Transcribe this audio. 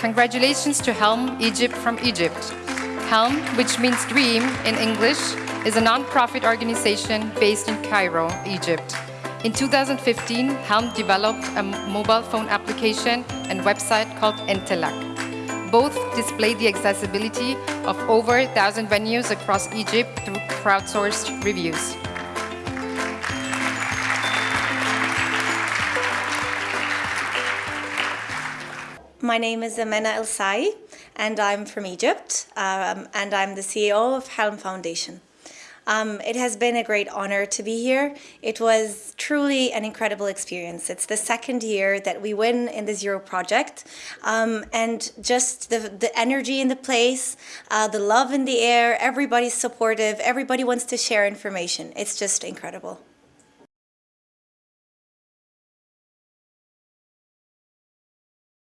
Congratulations to Helm Egypt from Egypt. Helm, which means dream in English, is a non-profit organization based in Cairo, Egypt. In 2015, Helm developed a mobile phone application and website called Entelak. Both display the accessibility of over 1,000 venues across Egypt through crowdsourced reviews. My name is Amena El Sai, and I'm from Egypt, um, and I'm the CEO of Helm Foundation. Um, it has been a great honor to be here. It was truly an incredible experience. It's the second year that we win in the Zero project. Um, and just the, the energy in the place, uh, the love in the air, everybody's supportive, everybody wants to share information. It's just incredible.